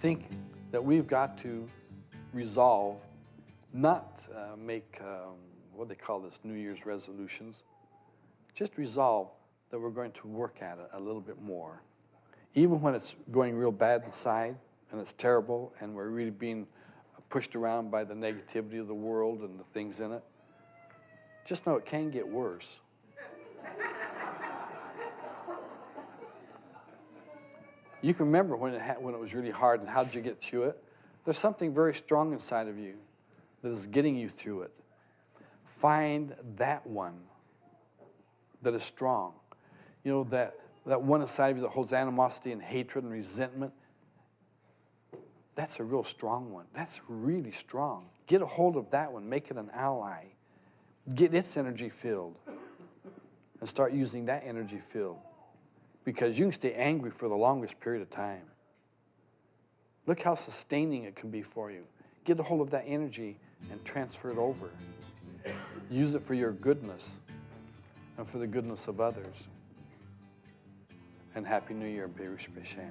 think that we've got to resolve, not uh, make, um, what they call this, New Year's resolutions, just resolve that we're going to work at it a little bit more. Even when it's going real bad inside and it's terrible and we're really being pushed around by the negativity of the world and the things in it, just know it can get worse. You can remember when it, when it was really hard and how did you get through it? There's something very strong inside of you that is getting you through it. Find that one that is strong. You know, that, that one inside of you that holds animosity and hatred and resentment. That's a real strong one. That's really strong. Get a hold of that one. Make it an ally. Get its energy filled and start using that energy field because you can stay angry for the longest period of time. Look how sustaining it can be for you. Get a hold of that energy and transfer it over. Use it for your goodness and for the goodness of others. And Happy New Year, Berush Bishan.